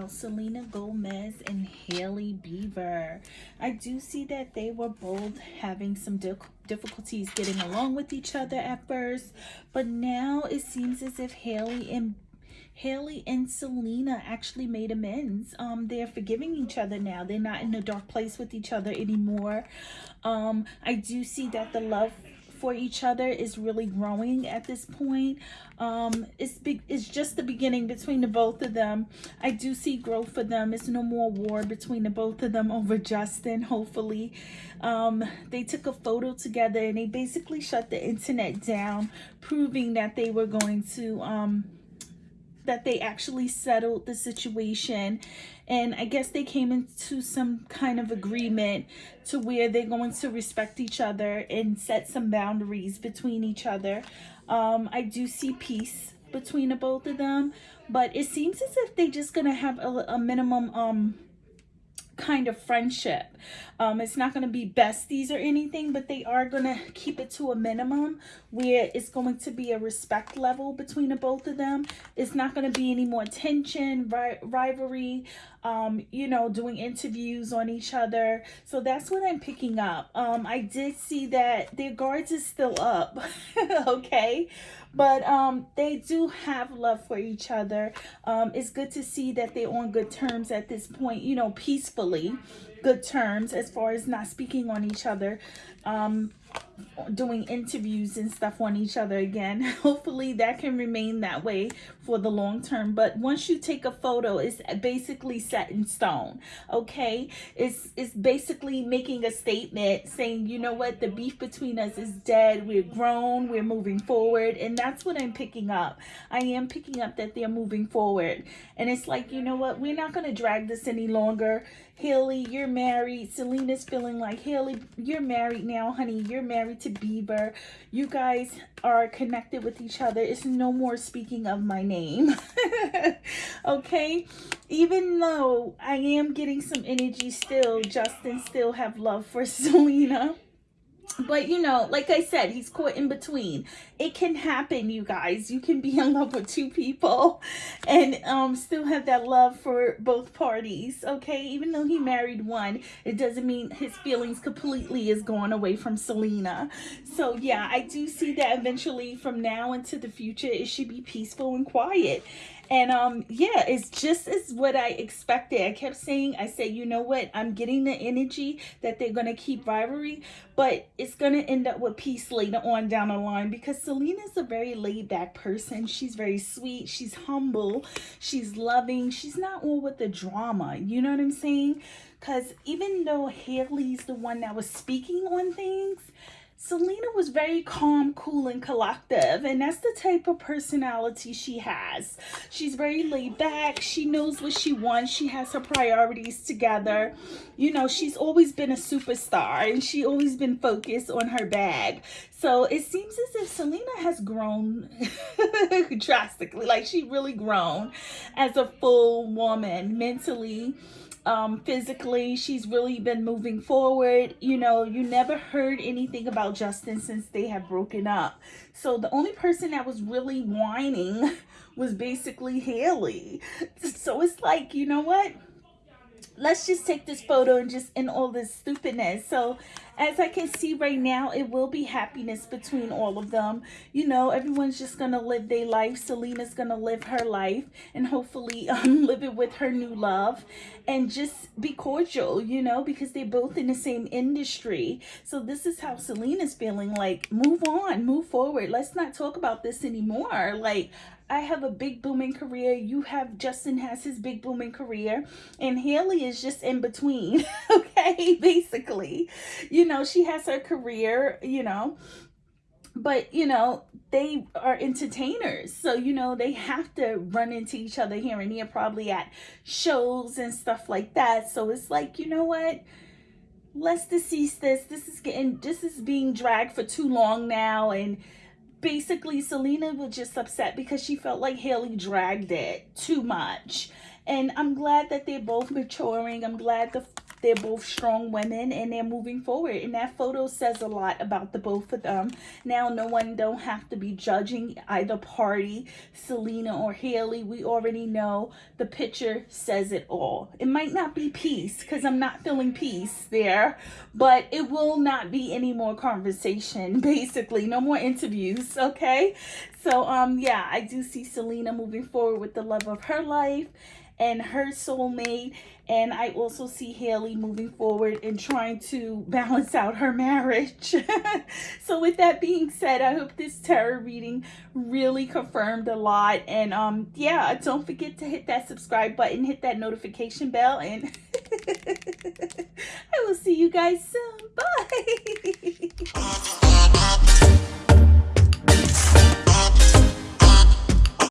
about Selena Gomez and Hailey Bieber. I do see that they were both having some difficulties getting along with each other at first, but now it seems as if Hailey and Hailey and Selena actually made amends. Um, they're forgiving each other now. They're not in a dark place with each other anymore. Um, I do see that the love for each other is really growing at this point. Um, it's. It's just the beginning between the both of them. I do see growth for them. It's no more war between the both of them over Justin. Hopefully, um, they took a photo together and they basically shut the internet down, proving that they were going to. Um, that they actually settled the situation and I guess they came into some kind of agreement to where they're going to respect each other and set some boundaries between each other. Um, I do see peace between the both of them, but it seems as if they're just going to have a, a minimum um, kind of friendship. Um, it's not going to be besties or anything, but they are going to keep it to a minimum where it's going to be a respect level between the both of them. It's not going to be any more tension, ri rivalry, um, you know, doing interviews on each other. So that's what I'm picking up. Um, I did see that their guards is still up, okay? But um, they do have love for each other. Um, it's good to see that they're on good terms at this point, you know, peacefully good terms as far as not speaking on each other. Um, doing interviews and stuff on each other again. Hopefully that can remain that way for the long term. But once you take a photo, it's basically set in stone. Okay. It's, it's basically making a statement saying, you know what, the beef between us is dead. We're grown. We're moving forward. And that's what I'm picking up. I am picking up that they're moving forward. And it's like, you know what, we're not going to drag this any longer. Hailey, you're married. Selena's feeling like, Hailey, you're married now, honey. You're married to Bieber. You guys are connected with each other. It's no more speaking of my name. okay? Even though I am getting some energy still, Justin still have love for Selena but you know like i said he's caught in between. It can happen you guys. You can be in love with two people and um still have that love for both parties okay? Even though he married one it doesn't mean his feelings completely is gone away from selena. So yeah i do see that eventually from now into the future it should be peaceful and quiet and um, yeah, it's just as what I expected. I kept saying, I said, you know what? I'm getting the energy that they're going to keep rivalry, but it's going to end up with peace later on down the line because Selena's a very laid back person. She's very sweet. She's humble. She's loving. She's not all with the drama. You know what I'm saying? Because even though Hailey's the one that was speaking on things, Selena was very calm, cool, and collective. And that's the type of personality she has. She's very laid back. She knows what she wants. She has her priorities together. You know, she's always been a superstar and she always been focused on her bag. So it seems as if Selena has grown drastically. Like she really grown as a full woman mentally um, physically. She's really been moving forward. You know, you never heard anything about Justin since they have broken up. So the only person that was really whining was basically Hailey. So it's like, you know what? let's just take this photo and just in all this stupidness. So as I can see right now, it will be happiness between all of them. You know, everyone's just going to live their life. Selena's going to live her life and hopefully um, live it with her new love and just be cordial, you know, because they're both in the same industry. So this is how Selena's feeling like, move on, move forward. Let's not talk about this anymore. Like, I have a big booming career. You have, Justin has his big booming career. And Hailey is just in between, okay, basically. You know, she has her career, you know, but you know they are entertainers. So you know they have to run into each other here and there probably at shows and stuff like that. So it's like you know what? Let's decease this. This is getting this is being dragged for too long now. And basically Selena was just upset because she felt like hailey dragged it too much. And I'm glad that they're both maturing. I'm glad the they're both strong women and they're moving forward. And that photo says a lot about the both of them. Now, no one don't have to be judging either party, Selena or Hailey. We already know the picture says it all. It might not be peace because I'm not feeling peace there, but it will not be any more conversation, basically. No more interviews, okay? So, um, yeah, I do see Selena moving forward with the love of her life and her soulmate. And I also see Hailey moving forward and trying to balance out her marriage. so with that being said, I hope this tarot reading really confirmed a lot. And um, yeah, don't forget to hit that subscribe button, hit that notification bell, and I will see you guys soon. Bye.